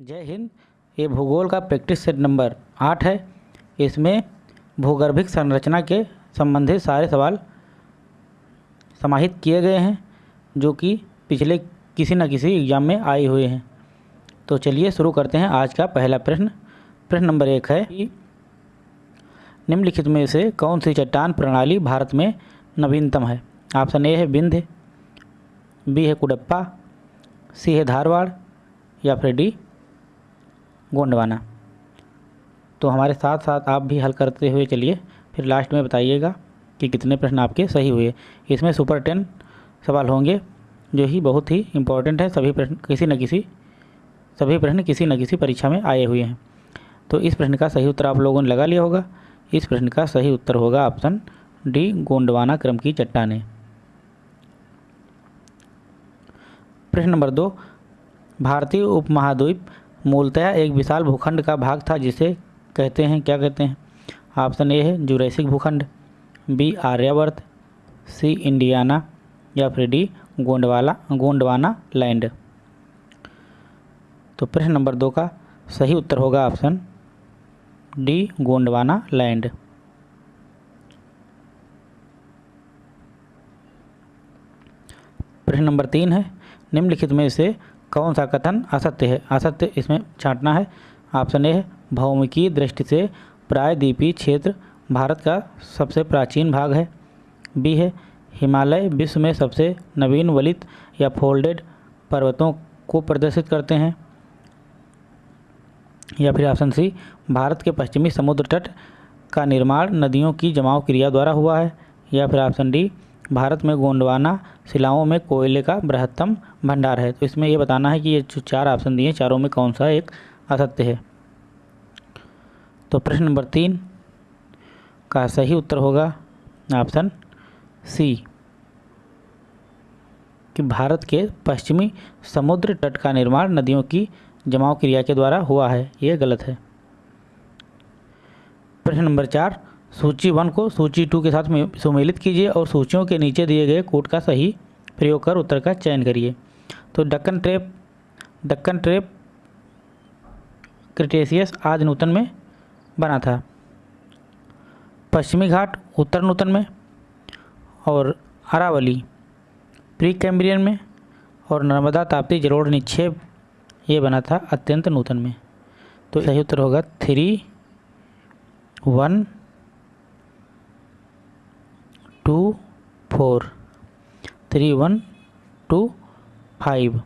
जय हिंद। ये भूगोल का प्रैक्टिस सेट नंबर आठ है। इसमें भूगर्भिक संरचना के संबंधित सारे सवाल समाहित किए गए हैं, जो कि पिछले किसी न किसी एग्ज़ाम में आए हुए हैं। तो चलिए शुरू करते हैं आज का पहला प्रश्न। प्रश्न नंबर एक है कि निम्नलिखित में से कौन सी चट्टान प्रणाली भारत में नवीनतम है? ऑप्शन ए है बिंध्य, बी है कुडप्पा, सी है धारवाड़ या फिर डी गोंडवाना तो हमारे साथ साथ आप भी हल करते हुए चलिए। फिर लास्ट में बताइएगा कि कितने प्रश्न आपके सही हुए। इसमें सुपर टेन सवाल होंगे, जो ही बहुत ही इम्पोर्टेंट है। सभी प्रश्न किसी न किसी, सभी प्रश्न किसी न किसी परीक्षा में आए हुए हैं। तो इस प्रश्न का सही उत्तर आप लोगों ने लगा लिया होगा। इस प्रश्न का सही उत्तर होगा ऑप्शन डी गोंडवाना क्रम की चट्टानें। प्रश्न नंबर दो, भारतीय उपमहाद्वीप मूलतः एक विशाल भूखंड का भाग था जिसे कहते हैं, क्या कहते हैं? ऑप्शन ए है जुरैसिक भूखंड बी आर्यावर्त सी इंडियाना, या फिर डी गोंडवाला, गोंडवाना लैंड। तो प्रश्न नंबर दो का सही उत्तर होगा ऑप्शन डी गोंडवाना लैंड। प्रश्न नंबर तीन है, निम्नलिखित में से कौन सा कथन असत्य है? असत्य इसमें छांटना है। ऑप्शन ए भौमिकी दृष्टि से प्रायद्वीपीय क्षेत्र भारत का सबसे प्राचीन भाग है। बी है, हिमालय विश्व में सबसे नवीन वलित या फोल्डेड पर्वतों को प्रदर्शित करते हैं। या फिर ऑप्शन सी, भारत के पश्चिमी समुद्र तट का निर्माण नदियों की जमाव क्रिया द्वारा हुआ है। या फिर ऑप्शन डी भारत में गोंडवाना शिलाओं में कोयले का बृहत्तम भंडार है। तो इसमें यह बताना है कि ये जो चार ऑप्शन दिए हैं, चारों में कौन सा एक असत्य है? तो प्रश्न नंबर तीन का सही उत्तर होगा ऑप्शन सी कि भारत के पश्चिमी समुद्र तट का निर्माण नदियों की जमाव क्रिया के द्वारा हुआ है। ये गलत है। प्रश्न नंबर चार सूची वन को सूची टू के साथ सुमेलित कीजिए और सूचियों के नीचे दिए गए कोड का सही प्रयोग कर उत्तर का चयन करिए। तो Deccan trap Deccan trap Cretaceous आज नूतन में बना था। पश्चिमी घाट उत्तर नूतन में और अरावली प्री कैम्ब्रियन में और नर्मदा ताप्ती जलोढ़ निक्षेप ये बना था अत्यंत नूतन में। तो सही उत्तर होगा three one two four three one two five.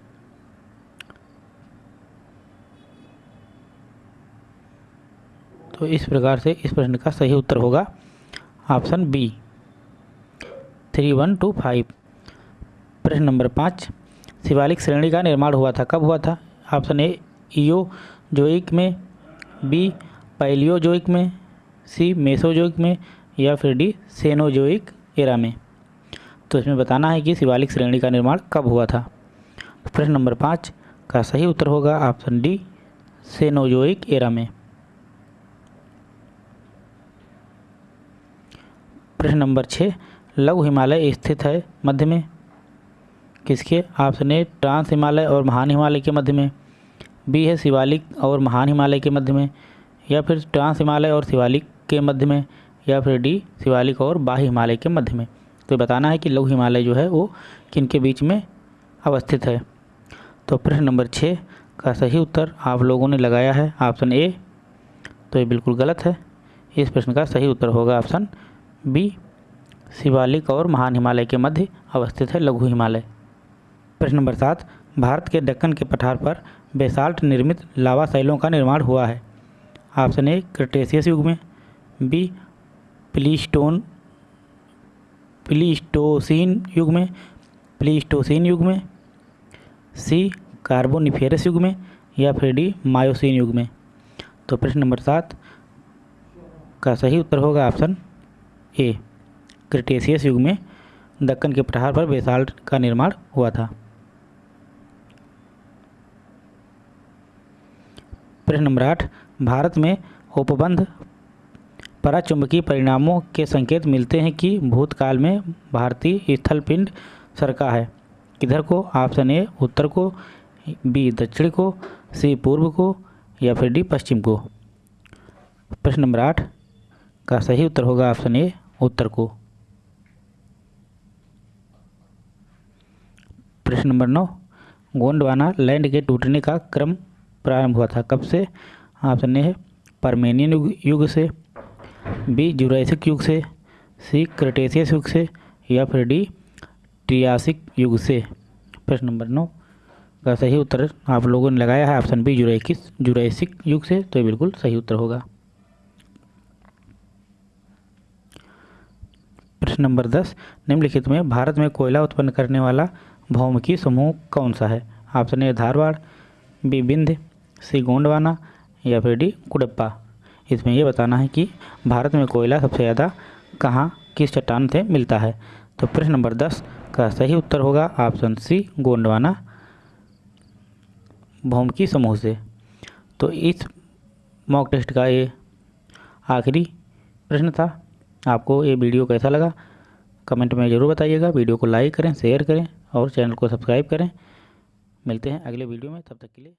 तो इस प्रकार से इस प्रश्न का सही उत्तर होगा option B. Three one two five. प्रश्न नंबर पाँच। शिवालिक श्रेणी का निर्माण हुआ था, कब हुआ था? ऑप्शन ए ईओ जोइक में, बी पैलियोजोइक में, सी, मेसोजोइक में या फिर डी, सेनोजोइक। एरा में। तो इसमें बताना है कि शिवालिक श्रेणी का निर्माण कब हुआ था? प्रश्न नंबर पाँच का सही उत्तर होगा ऑप्शन डी, सेनोजोइक एरा में। प्रश्न नंबर छः, लघु हिमालय स्थित है मध्य में? किसके? ऑप्शन ए, ट्रांस हिमालय और महान हिमालय के मध्य में। बी है शिवालिक और महान हिमालय के मध्य में या फिर ट्रांस हिमालय और शिवालिक के मध्य में। या फिर डी, शिवालिक और बाह्य हिमालय के मध्य में। तो बताना है कि लघु हिमालय जो है, वो किन के बीच में अवस्थित है? तो प्रश्न नंबर छः का सही उत्तर आप लोगों ने लगाया है, ऑप्शन ए। तो ये बिल्कुल गलत है। इस प्रश्न का सही उत्तर होगा ऑप्शन बी। शिवालिक और महान हिमालय के मध्य अवस्थित है लघु हिमालय। प्रश्न नंबर सात, भारत के दक्कन के पठार पर बेसाल्ट निर्मित लावा शैलों का निर्माण हुआ है। ऑप्शन ए, क्रिटेशियस युग में। बी प्लीस्टोन, प्लीस्टोसिन युग में, प्लीस्टोसिन युग में, सी कार्बोनिफेरस युग में, या फिर डी मायोसिन युग में। तो प्रश्न नंबर सात, का सही उत्तर होगा ऑप्शन ए, क्रिटेशियस युग में, दक्कन के पठार पर बेसाल्ट का निर्माण हुआ था। प्रश्न नंबर आठ, भारत में उपबंध पराचुंबकीय परिणामों के संकेत मिलते हैं कि भूतकाल में भारतीय स्थलपिंड सरका है। किधर को? ऑप्शन ए, उत्तर को, बी, दक्षिण को, सी, पूर्व को, या फिर डी, पश्चिम को। प्रश्न नंबर आठ, का सही उत्तर होगा ऑप्शन ए, उत्तर को। प्रश्न नंबर नौ, गोंडवाना लैंड के टूटने का क्रम प्रारंभ हुआ था। कब से? ऑप्शन ए है परमेनियन युग से। बी, जुरासिक युग से, सी, क्रिटेशियस युग से, या फिर डी, ट्रियासिक युग से। प्रश्न नंबर नौ, का सही उत्तर आप लोगों ने लगाया है, ऑप्शन बी जुराइकिस जुरासिक युग से तो ये बिल्कुल सही उत्तर होगा। प्रश्न नंबर दस, निम्नलिखित में भारत में कोयला उत्पन्न करने वाला भौमिकी समूह कौन सा है? ऑप्शन ए, धारवाड़, बी बिंद सी, गोंडवाना, या फिर डी, कुडप्पा। इसमें यह बताना है कि भारत में कोयला सबसे ज़्यादा कहाँ किस चट्टान से मिलता है? तो प्रश्न नंबर दस का सही उत्तर होगा ऑप्शन सी, गोंडवाना, भौमिकी समूह से। तो इस मॉक टेस्ट का ये आखिरी प्रश्न था। आपको ये वीडियो कैसा लगा? कमेंट में ज़रूर बताइएगा। वीडियो को लाइक करें, शेयर करें और चैनल को सब्सक्राइब करें। मिलते हैं अगले वीडियो में। तब तक के लिए